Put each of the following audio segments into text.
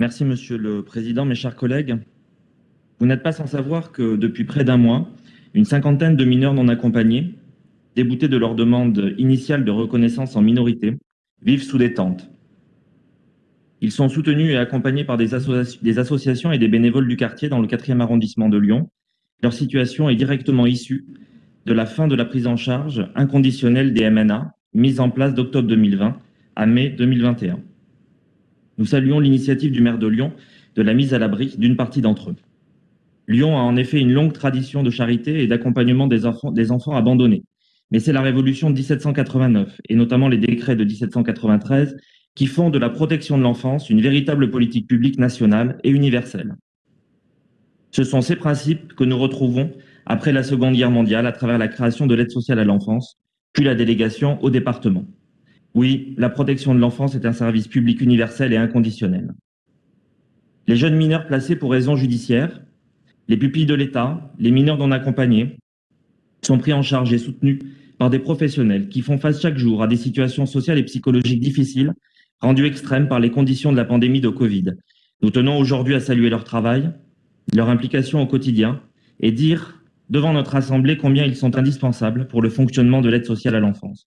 Merci, Monsieur le Président. Mes chers collègues, vous n'êtes pas sans savoir que depuis près d'un mois, une cinquantaine de mineurs non accompagnés, déboutés de leur demande initiale de reconnaissance en minorité, vivent sous des tentes. Ils sont soutenus et accompagnés par des, associations et des bénévoles du quartier dans le 4e arrondissement de Lyon. Leur situation est directement issue de la fin de la prise en charge inconditionnelle des MNA, mise en place d'octobre 2020 à mai 2021. Nous saluons l'initiative du maire de Lyon de la mise à l'abri d'une partie d'entre eux. Lyon a en effet une longue tradition de charité et d'accompagnement des enfants, abandonnés. Mais c'est la révolution de 1789, et notamment les décrets de 1793, qui font de la protection de l'enfance une véritable politique publique nationale et universelle. Ce sont ces principes que nous retrouvons après la Seconde Guerre mondiale à travers la création de l'aide sociale à l'enfance, puis la délégation au département. Oui, la protection de l'enfance est un service public universel et inconditionnel. Les jeunes mineurs placés pour raisons judiciaires, les pupilles de l'État, les mineurs non accompagnés, sont pris en charge et soutenus par des professionnels qui font face chaque jour à des situations sociales et psychologiques difficiles, rendues extrêmes par les conditions de la pandémie de Covid. Nous tenons aujourd'hui à saluer leur travail, leur implication au quotidien et dire devant notre Assemblée combien ils sont indispensables pour le fonctionnement de l'aide sociale à l'enfance.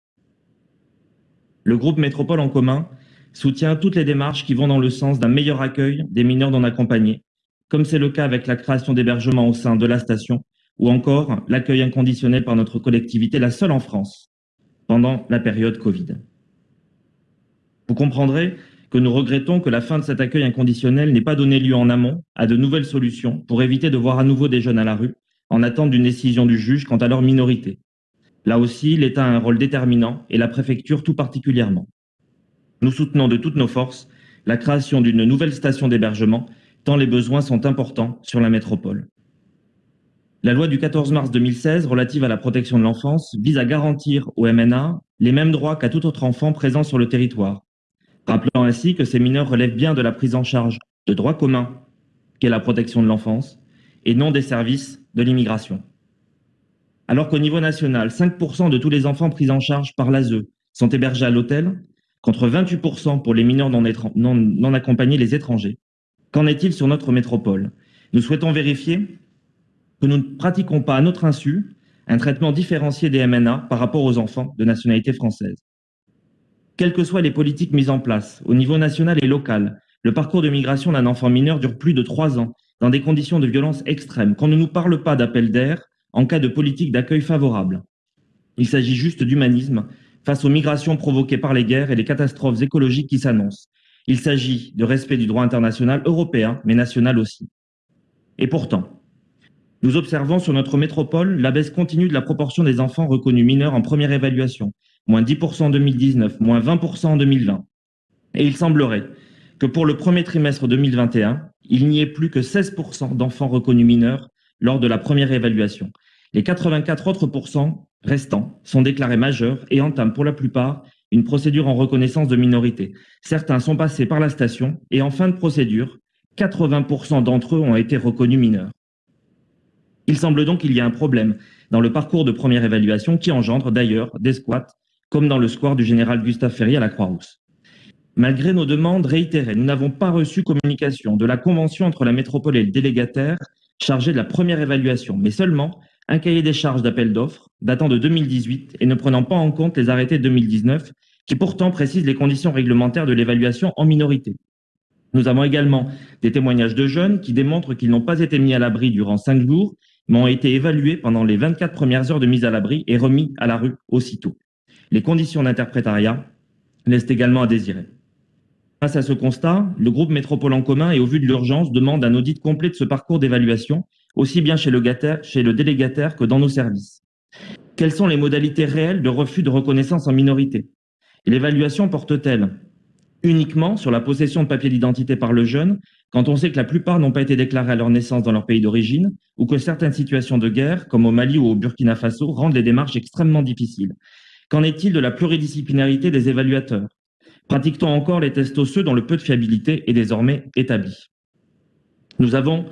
Le groupe Métropole en commun soutient toutes les démarches qui vont dans le sens d'un meilleur accueil des mineurs non accompagnés, comme c'est le cas avec la création d'hébergements au sein de la station ou encore l'accueil inconditionnel par notre collectivité, la seule en France, pendant la période Covid. Vous comprendrez que nous regrettons que la fin de cet accueil inconditionnel n'ait pas donné lieu en amont à de nouvelles solutions pour éviter de voir à nouveau des jeunes à la rue en attente d'une décision du juge quant à leur minorité. Là aussi, l'État a un rôle déterminant et la préfecture tout particulièrement. Nous soutenons de toutes nos forces la création d'une nouvelle station d'hébergement, tant les besoins sont importants sur la métropole. La loi du 14 mars 2016 relative à la protection de l'enfance vise à garantir aux MNA les mêmes droits qu'à tout autre enfant présent sur le territoire, rappelant ainsi que ces mineurs relèvent bien de la prise en charge de droit commun qu'est la protection de l'enfance et non des services de l'immigration. Alors qu'au niveau national, 5% de tous les enfants pris en charge par l'ASE sont hébergés à l'hôtel, contre 28% pour les mineurs non, accompagnés, les étrangers. Qu'en est-il sur notre métropole? Nous souhaitons vérifier que nous ne pratiquons pas à notre insu un traitement différencié des MNA par rapport aux enfants de nationalité française. Quelles que soient les politiques mises en place, au niveau national et local, le parcours de migration d'un enfant mineur dure plus de trois ans, dans des conditions de violence extrêmes. Qu'on ne nous parle pas d'appel d'air en cas de politique d'accueil favorable. Il s'agit juste d'humanisme face aux migrations provoquées par les guerres et les catastrophes écologiques qui s'annoncent. Il s'agit de respect du droit international européen, mais national aussi. Et pourtant, nous observons sur notre métropole la baisse continue de la proportion des enfants reconnus mineurs en première évaluation, moins 10% en 2019, moins 20% en 2020. Et il semblerait que pour le premier trimestre 2021, il n'y ait plus que 16% d'enfants reconnus mineurs lors de la première évaluation. Les 84 autres restants sont déclarés majeurs et entament pour la plupart une procédure en reconnaissance de minorité. Certains sont passés par la station et en fin de procédure, 80% d'entre eux ont été reconnus mineurs. Il semble donc qu'il y a un problème dans le parcours de première évaluation qui engendre d'ailleurs des squats, comme dans le square du général Gustave Ferry à la Croix-Rousse. Malgré nos demandes réitérées, nous n'avons pas reçu communication de la convention entre la métropole et le délégataire chargé de la première évaluation, mais seulement un cahier des charges d'appel d'offres datant de 2018 et ne prenant pas en compte les arrêtés de 2019 qui pourtant précisent les conditions réglementaires de l'évaluation en minorité. Nous avons également des témoignages de jeunes qui démontrent qu'ils n'ont pas été mis à l'abri durant cinq jours mais ont été évalués pendant les 24 premières heures de mise à l'abri et remis à la rue aussitôt. Les conditions d'interprétariat laissent également à désirer. Face à ce constat, le groupe Métropole en commun et au vu de l'urgence demande un audit complet de ce parcours d'évaluation, aussi bien chez le, chez le délégataire que dans nos services. Quelles sont les modalités réelles de refus de reconnaissance en minorité? L'évaluation porte-t-elle uniquement sur la possession de papiers d'identité par le jeune, quand on sait que la plupart n'ont pas été déclarés à leur naissance dans leur pays d'origine, ou que certaines situations de guerre, comme au Mali ou au Burkina Faso, rendent les démarches extrêmement difficiles? Qu'en est-il de la pluridisciplinarité des évaluateurs? Pratique-t-on encore les tests osseux dont le peu de fiabilité est désormais établi Nous avons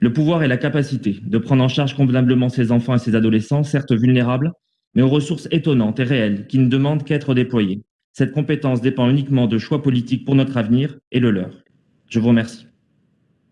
le pouvoir et la capacité de prendre en charge convenablement ces enfants et ces adolescents, certes vulnérables, mais aux ressources étonnantes et réelles qui ne demandent qu'à être déployées. Cette compétence dépend uniquement de choix politiques pour notre avenir et le leur. Je vous remercie.